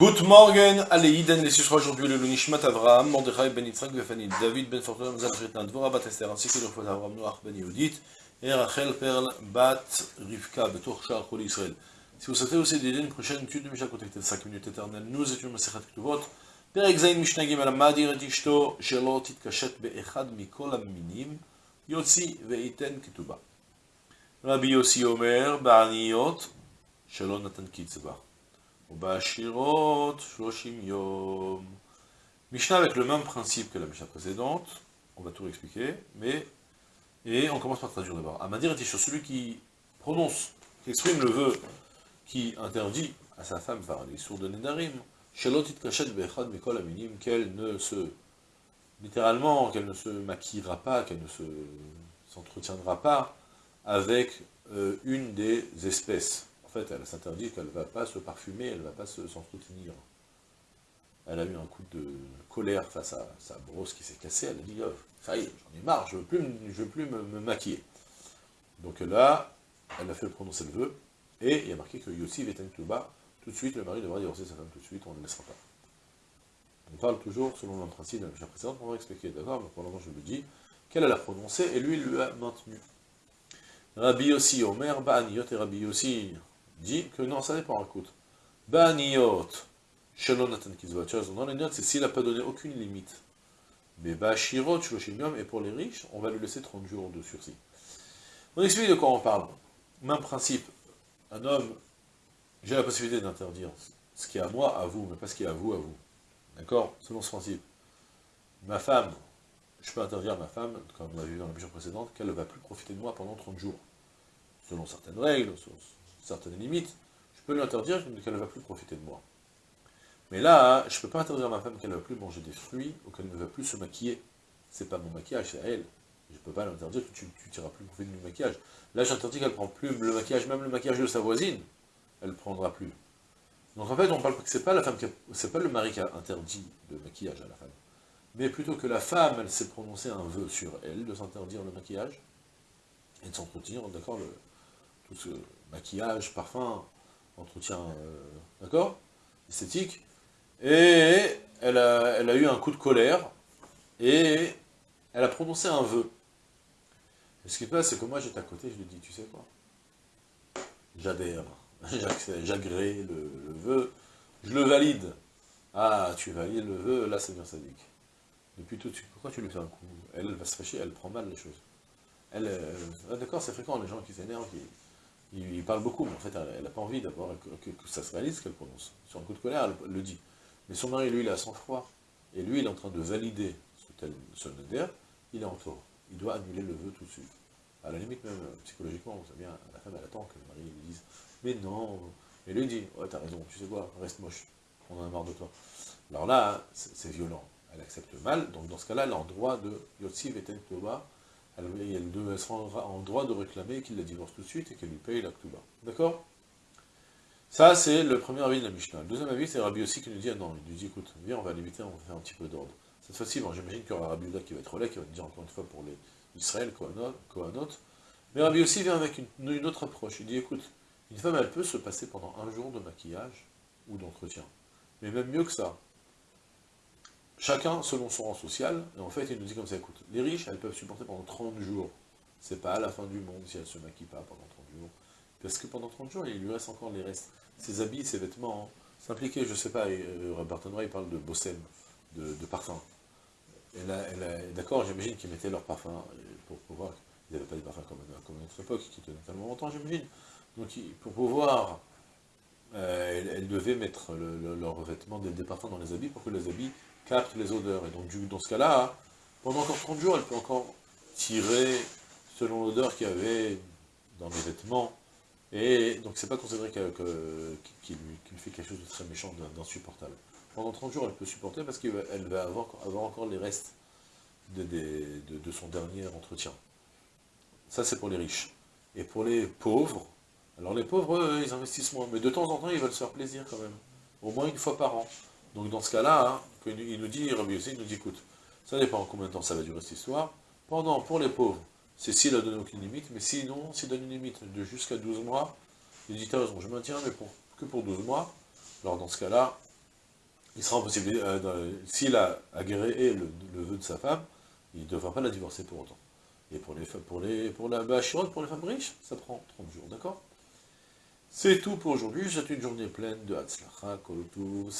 Good morning, allez, Iden, les sera aujourd'hui le Lunishmat Avraham, Mordechai ben Yitzhak Befanid, David ben Fortuna, Mazal Shritna, Dvora bat Esther, ainsi que le fois Avraham Noach ben Yehudit, et Rachel Perl bat Rivka, Betour Shar Kol Israël. Si vous souhaitez aussi d'aider une prochaine étude de Mishnah connectée de 5 minutes éternelles, nous étudions Masechet Ktuvot, פרק ז' משנה ג' המדיר את אשתו שלא תתקשט באחד מכל המינים, יוציא וייתן כתובה. רבי יוסי אומר, בעניות שלא נתן קצבה. Obashirot Shloshim Yom. Mishnah avec le même principe que la Mishnah précédente, on va tout expliquer, mais... Et on commence par traduire d'abord. Amadir et celui qui prononce, qui exprime le vœu, qui interdit à sa femme par les sourds de Nedarim, Shelotit Kachet Bechad Mikol Aminim, qu'elle ne se... littéralement, qu'elle ne se maquillera pas, qu'elle ne se s'entretiendra pas avec euh, une des espèces en fait, elle s'interdit qu'elle ne va pas se parfumer, elle ne va pas s'entretenir. elle a eu un coup de colère face à sa brosse qui s'est cassée, elle a dit, oh, est, j'en ai marre, je ne veux plus, me, maquiller. Donc là, elle a fait prononcer le vœu, et il y a marqué que Yossi Veten bas tout de suite, le mari devra divorcer sa femme tout de suite, on ne le laissera pas. On parle toujours selon le principe de la précédente, on va expliquer, d'accord Mais pour le moment, je le dis, qu'elle a prononcé, et lui, il lui a maintenu. Rabbi aussi, Omer, Ba'aniyot, et Rabbi aussi dit que non, ça dépend, écoute. Ba'aniyot, Shalom Natan dans les notes, c'est s'il n'a pas donné aucune limite. Mais Ba'ashirot, Shloshim et pour les riches, on va lui laisser 30 jours de sursis. On explique de quoi on parle. Même principe, un homme j'ai la possibilité d'interdire ce qui est à moi, à vous, mais pas ce qui est à vous, à vous. D'accord? Selon ce principe. Ma femme, je peux interdire à ma femme, comme on l'a vu dans la mission précédente, qu'elle ne va plus profiter de moi pendant 30 jours. Selon certaines règles, selon certaines limites, je peux lui interdire qu'elle ne va plus profiter de moi. Mais là, je ne peux pas interdire à ma femme qu'elle ne va plus manger des fruits, ou qu'elle ne va plus se maquiller. C'est pas mon maquillage, c'est à elle. Je ne peux pas lui interdire que tu ne tireras plus profiter mon maquillage. Là, j'interdis qu'elle ne prend plus le maquillage, même le maquillage de sa voisine elle ne prendra plus. Donc en fait, on parle que c'est pas la femme c'est pas le mari qui a interdit le maquillage à la femme, mais plutôt que la femme, elle s'est prononcée un vœu sur elle de s'interdire le maquillage et de s'entretenir, d'accord, maquillage, parfum, entretien, euh, d'accord, esthétique, et elle a, eu un coup de colère et elle a prononcé un vœu. Et ce qui se passe, c'est que moi j'étais à côté, je lui dis, tu sais quoi? J'adhère j'agrée le, vœu, je le valide. Ah, tu valides le vœu, là c'est bien sadique. Depuis tout de suite, pourquoi tu lui fais un coup? Elle, va se fâcher, elle prend mal les choses. Elle, ah, d'accord, c'est fréquent, les gens qui s'énervent, ils, parlent beaucoup, mais en fait, elle n'a pas envie d'avoir que, ça se réalise qu'elle prononce. Sur un coup de colère, elle, le dit. Mais son mari, lui, il a sang-froid. Et lui, il est en train de valider ce, tel, ce il est en tort. Il doit annuler le vœu tout de suite. À la limite, même psychologiquement, vous savez, la femme, elle attend que le mari lui dise mais non, et lui dit, ouais, t'as raison, tu sais quoi, reste moche, on en a marre de toi. Alors là, c'est violent, elle accepte mal, donc dans ce cas-là, elle est en droit de Yotsi Veten Elle, elle sera en droit de réclamer qu'il la divorce tout de suite et qu'elle lui paye la Ktoba. D'accord? Ça, c'est le premier avis de la Mishnah. Le deuxième avis, c'est Rabbi aussi qui nous dit, ah non, il lui dit, écoute, viens, on va limiter, on va faire un petit peu d'ordre. Cette fois-ci, j'imagine qu'il y aura Rabbi Uda qui va être relais, qui va dire encore une fois pour les Israël, Kohanot, mais Rabbi aussi vient avec une autre approche. Il dit, écoute, une femme, elle peut se passer pendant un jour de maquillage ou d'entretien. Mais même mieux que ça. Chacun selon son rang social, et en fait, il nous dit comme ça, écoute, les riches, elles peuvent supporter pendant 30 jours. C'est pas à la fin du monde si elles se maquillent pas pendant 30 jours. Parce que pendant 30 jours, il lui reste encore les restes. Ses habits, ses vêtements, hein. s'impliquer, je sais pas, euh, Robert il parle de Bossem, de, parfum. D'accord, j'imagine qu'ils mettaient leur parfum euh, pour pouvoir... Ils n'avaient pas des parfums comme, comme à notre époque, qui tenaient tellement longtemps, j'imagine. Donc pour pouvoir, euh, elles, devaient mettre leur vêtement des, parfums dans les habits pour que les habits captent les odeurs. Et donc dans ce cas-là, pendant encore 30 jours, elle peut encore tirer selon l'odeur qu'il y avait dans les vêtements. Et donc c'est pas considéré qu'il lui, fait quelque chose de très méchant, d'insupportable. Pendant 30 jours, elle peut supporter parce qu'elle va avoir, encore les restes de son dernier entretien. Ça, c'est pour les riches. Et pour les pauvres, alors les pauvres, ils investissent moins, mais de temps en temps, ils veulent se faire plaisir quand même. Au moins une fois par an. Donc dans ce cas-là, hein, il nous dit, Rabbi Yossi, il nous dit, écoute, ça dépend combien de temps ça va durer cette histoire. Pendant, pour les pauvres, c'est s'il a donné aucune limite, mais sinon, s'il donne une limite de jusqu'à 12 mois, il dit, t'as raison, je maintiens, mais pour, que pour 12 mois, alors dans ce cas-là, il sera impossible, euh, s'il a agréé le, le, vœu de sa femme, il ne devra pas la divorcer pour autant. Et pour les pour les pour la Bachirote, pour les femmes riches, ça prend 30 jours, d'accord? C'est tout pour aujourd'hui, c'est une journée pleine de Hatzlacha, Kolotou,